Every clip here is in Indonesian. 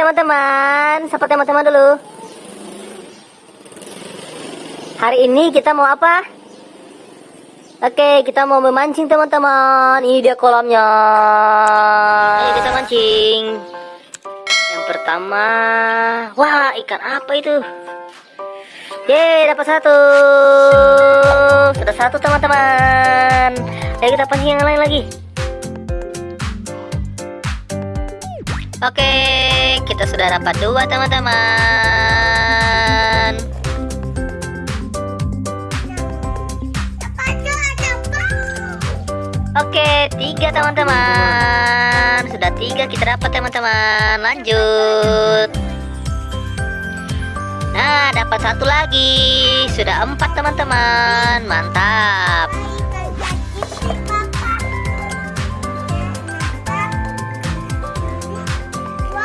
Teman-teman, sapa teman-teman dulu. Hari ini kita mau apa? Oke, kita mau memancing teman-teman. Ini dia kolamnya. Ayo kita mancing. Yang pertama, wah ikan apa itu? Yeay, dapat satu. Sudah satu teman-teman. Ayo kita pancing yang lain lagi. Oke, kita sudah dapat dua teman-teman. Oke, tiga teman-teman. Sudah tiga kita dapat teman-teman. Lanjut. Nah, dapat satu lagi. Sudah empat teman-teman. Mantap.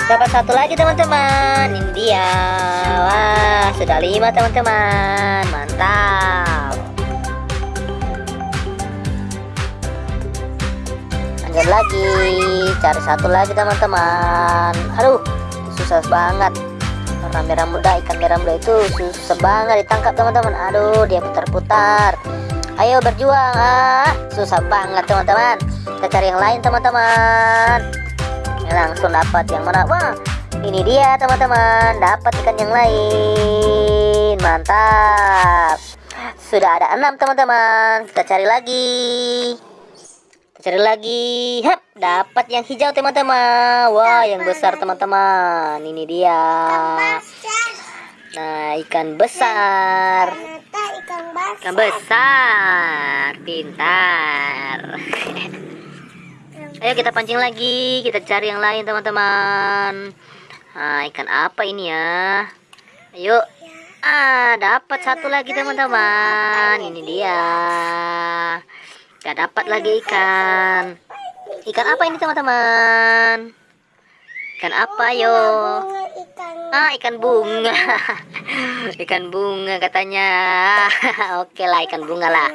Dapat satu lagi teman-teman. Ini dia. Wah, sudah lima teman-teman. Mantap. Lanjut lagi. Cari satu lagi teman-teman. Aduh, susah banget. Warna merah muda, ikan merah muda itu susah banget ditangkap teman-teman. Aduh, dia putar-putar. Ayo berjuang. Ah, susah banget teman-teman. Kita cari yang lain teman-teman langsung dapat yang mana wah ini dia teman-teman. Dapat ikan yang lain. Mantap. Sudah ada enam teman-teman. Kita cari lagi. Kita cari lagi. Hap, dapat yang hijau teman-teman. Wah yang besar teman-teman. Ini dia. Nah ikan besar. Ikan besar. Pintar Ayo kita pancing lagi, kita cari yang lain teman-teman. Nah, ikan apa ini ya? Ayo. Ah, dapat satu lagi teman-teman. Ini dia. Gak dapat lagi ikan. Ikan apa ini teman-teman? Ikan apa yo? Ah, ikan bunga. ikan bunga katanya. Oke lah, ikan bunga lah.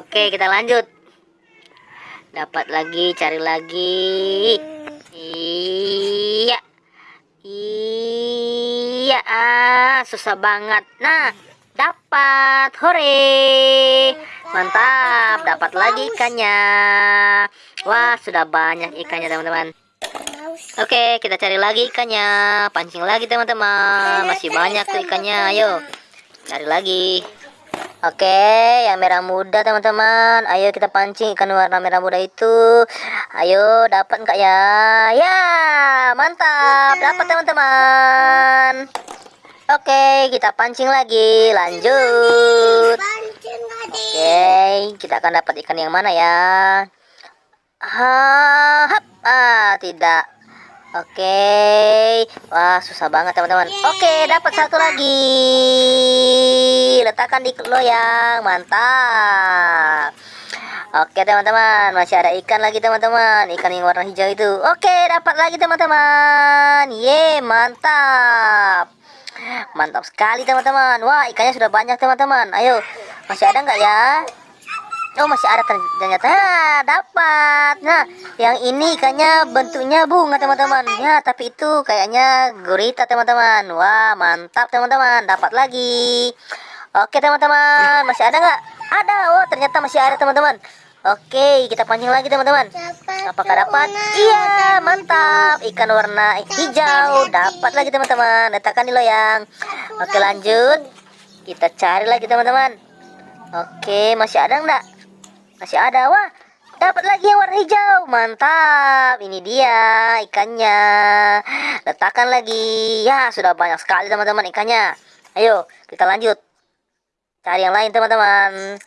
Oke, kita lanjut dapat lagi cari lagi iya iya ah susah banget nah dapat hore mantap dapat lagi ikannya wah sudah banyak ikannya teman-teman Oke, kita cari lagi ikannya. Pancing lagi, teman-teman. Masih banyak tuh ikannya. Ayo, cari lagi. Oke, yang merah muda teman-teman. Ayo kita pancing ikan warna merah muda itu. Ayo, dapat enggak ya? Ya, mantap. Dapat teman-teman. Oke, kita pancing lagi. Lanjut. Oke, kita akan dapat ikan yang mana ya? Hap, ah, tidak. Oke, wah susah banget teman-teman. Oke, dapat satu lagi. Letakkan di loyang, mantap. Oke teman-teman, masih ada ikan lagi teman-teman. Ikan yang warna hijau itu. Oke, dapat lagi teman-teman. Ye, mantap. Mantap sekali teman-teman. Wah, ikannya sudah banyak teman-teman. Ayo, masih ada nggak ya? Oh masih ada ternyata dapat. Nah yang ini ikannya bentuknya bunga teman-teman. Ya tapi itu kayaknya gurita teman-teman. Wah mantap teman-teman. Dapat lagi. Oke teman-teman masih ada nggak? Ada. Oh ternyata masih ada teman-teman. Oke kita pancing lagi teman-teman. Apakah dapat? Iya mantap. Ikan warna hijau dapat lagi teman-teman. Letakkan di loyang. Oke lanjut. Kita cari lagi teman-teman. Oke masih ada nggak? Masih ada, wah. Dapat lagi yang warna hijau. Mantap. Ini dia ikannya. Letakkan lagi. Ya, sudah banyak sekali teman-teman ikannya. Ayo, kita lanjut. Cari yang lain teman-teman.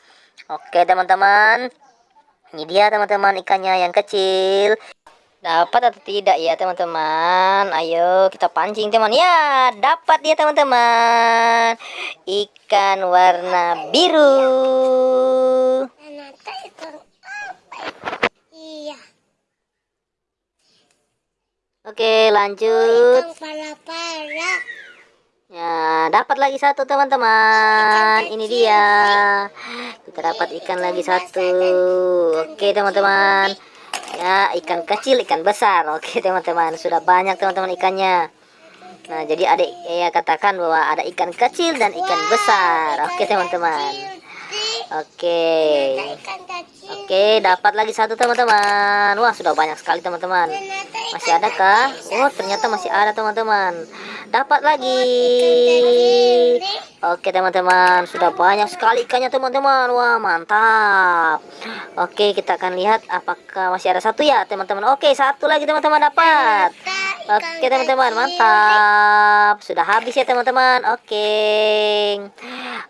Oke, teman-teman. Ini dia teman-teman ikannya yang kecil. Dapat atau tidak ya teman-teman? Ayo kita pancing teman. Ya, dapat dia teman-teman. Ikan warna biru. Iya. Oke, lanjut. Ya, dapat lagi satu teman-teman. Ini dia. Kita dapat ikan lagi satu. Oke, teman-teman. ya ikan kecil ikan besar oke teman-teman sudah banyak teman-teman ikannya nah jadi adik ya katakan bahwa ada ikan kecil dan ikan besar oke teman-teman oke. Oke dapat lagi satu teman-teman. Wah sudah banyak sekali teman-teman. Masih ada kah? oh ternyata masih ada teman-teman. Dapat lagi. Oke teman-teman. Sudah banyak sekali ikannya teman-teman. Wah mantap. Oke kita akan lihat apakah masih ada satu ya teman-teman. Oke satu lagi teman-teman dapat. Oke teman-teman mantap. Sudah habis ya teman-teman. Oke.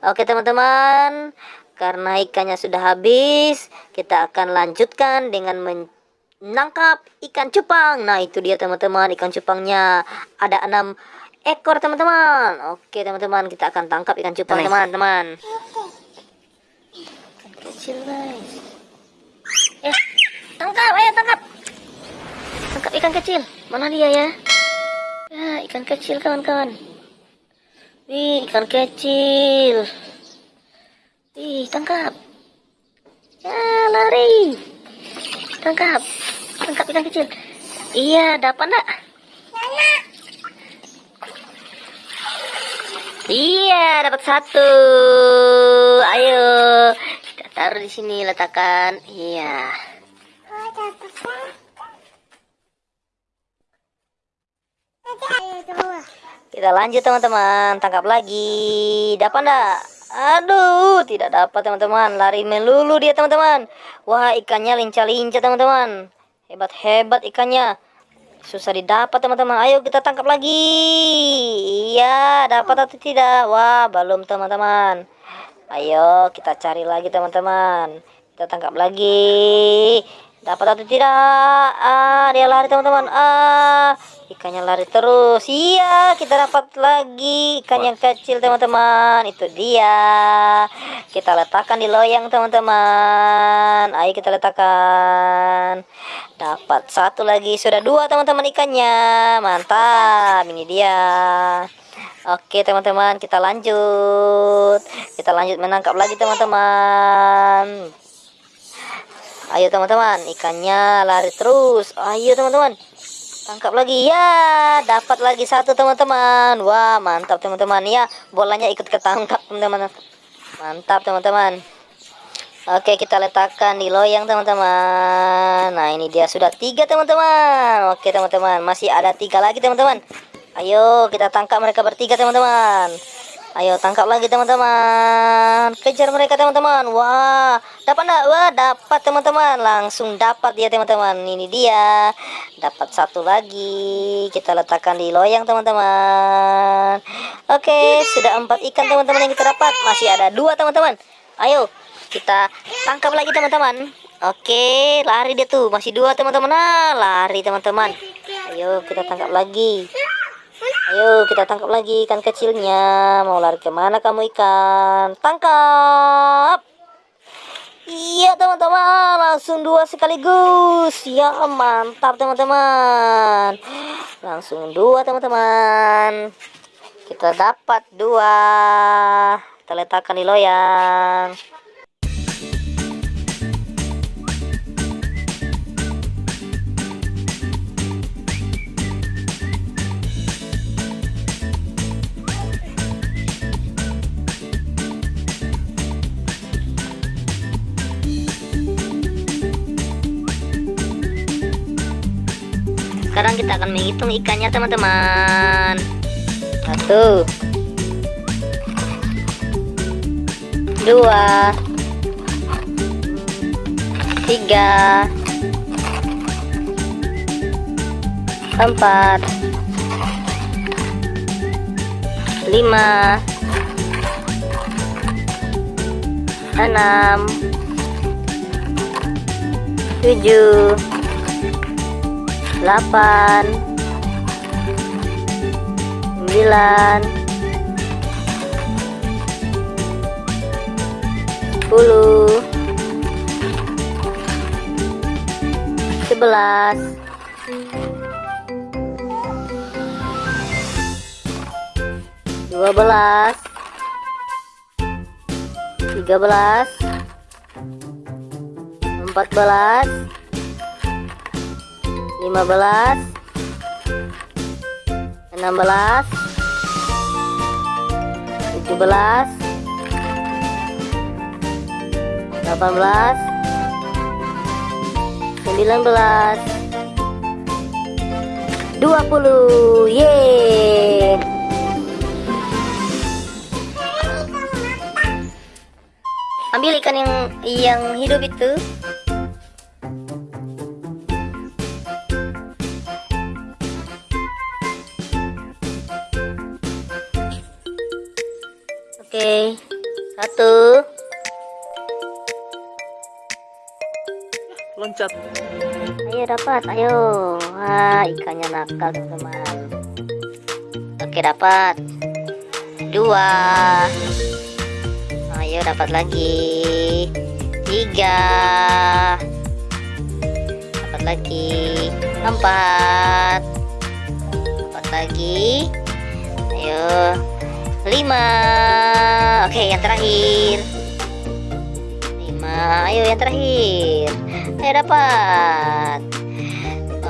Oke teman-teman Karena ikannya sudah habis Kita akan lanjutkan dengan menangkap ikan cupang. Nah itu dia teman-teman ikan cupangnya. Ada enam ekor teman-teman. Oke teman-teman kita akan tangkap ikan cupang teman-teman. Ikan kecil guys eh tangkap ayo tangkap. Tangkap ikan kecil. Mana dia ya? Ya ikan kecil kawan-kawan. Wih ikan kecil wih tangkap ya lari tangkap tangkap ikan kecil iya dapat nak Iya, dapat satu. Ayo, kita taruh di sini, letakkan. Iya. Kita lanjut teman-teman, tangkap lagi. Dapat enggak? Aduh, tidak dapat teman-teman. Lari melulu dia teman-teman. Wah, ikannya lincah-lincah teman-teman. Hebat-hebat ikannya. Susah didapat teman-teman. Ayo kita tangkap lagi. Iya dapat atau tidak? Wah belum teman-teman. Ayo kita cari lagi teman-teman. Kita tangkap lagi. Dapat atau tidak? Ah dia lari teman-teman. Ah ikannya lari terus. Iya kita dapat lagi. Ikan yang kecil teman-teman. Itu dia. Kita letakkan di loyang teman-teman. Ayo kita letakkan. Dapat satu lagi. Sudah dua teman-teman ikannya. Mantap. Ini dia. Oke teman-teman kita lanjut. Kita lanjut menangkap lagi teman-teman. Ayo teman-teman ikannya lari terus. Ayo teman-teman tangkap lagi. Ya dapat lagi satu teman-teman. Wah mantap teman-teman. Ya bolanya ikut ketangkap teman-teman. Mantap teman-teman. Oke kita letakkan di loyang teman-teman. Nah ini dia sudah tiga teman-teman. Oke teman-teman. Masih ada tiga lagi teman-teman. Ayo kita tangkap mereka bertiga teman-teman Ayo tangkap lagi teman-teman. Kejar mereka teman-teman. Wah, dapat enggak? Wah, dapat teman-teman. Langsung dapat dia teman-teman. Ini dia. Dapat satu lagi. Kita letakkan di loyang teman-teman. Oke, sudah empat ikan teman-teman yang kita dapat. Masih ada dua teman-teman. Ayo, kita tangkap lagi teman-teman. Oke, lari dia tuh. Masih dua teman-teman. Nah, lari teman-teman. Ayo, kita tangkap lagi. Ayo kita tangkap lagi ikan kecilnya. Mau lari ke mana kamu ikan? Tangkap! Iya teman-teman, langsung dua sekaligus. Ya mantap teman-teman. Langsung dua teman-teman. Kita dapat dua. Kita letakkan di loyang. Kita akan menghitung ikannya teman-teman. Satu. Dua. Tiga. Empat. Lima. Enam. Tujuh delapan sembilan sepuluh sebelas. Dua belas tiga belas empat belas lima belas enam belas tujuh belas delapan belas sembilan belas dua puluh yeay ambil ikan yang yang hidup itu Oke, satu. Loncat. Ayo dapat, ayo. Wah, ikannya nakal teman-teman. Oke dapat. Dua. Ayo dapat lagi. Tiga. Dapat lagi. Empat. Dapat lagi. Ayo. Lima. Oke, yang terakhir. Lima. Ayo yang terakhir. Ayo dapat.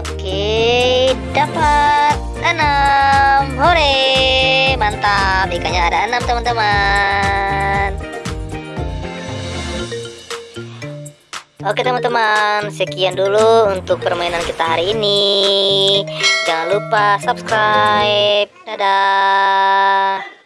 Oke, dapat enam. Hore, mantap. Ikannya ada enam teman-teman. Oke teman-teman, sekian dulu untuk permainan kita hari ini. Jangan lupa subscribe. Dadah.